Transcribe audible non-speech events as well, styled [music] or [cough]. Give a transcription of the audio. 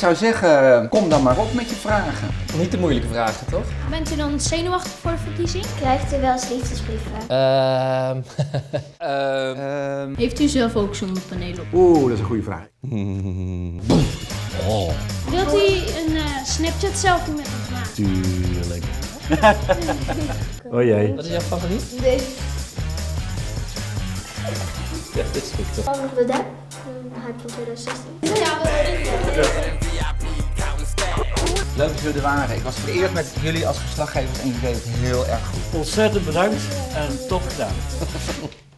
zou zeggen, kom dan maar op met je vragen. Niet de moeilijke vragen, toch? Bent u dan zenuwachtig voor de verkiezing? Krijgt u wel eens liefdesbrieven? Ehm. [laughs] ehm. Ehm, Heeft u zelf ook zonnepanelen op? Oeh, dat is een goede vraag. Oh, Wilt u een eh, Snapchat selfie met ons maken? tuurlijk. [laughs] Oh jee. Wat is jouw favoriet? Nee. Ja, dit is goed. toch? Van de Depp? Hyper 2016. Leuk dat jullie er waren. Ik was vereerd met jullie als verslaggevers en jullie deden het heel erg goed. Ontzettend bedankt en top gedaan. [laughs]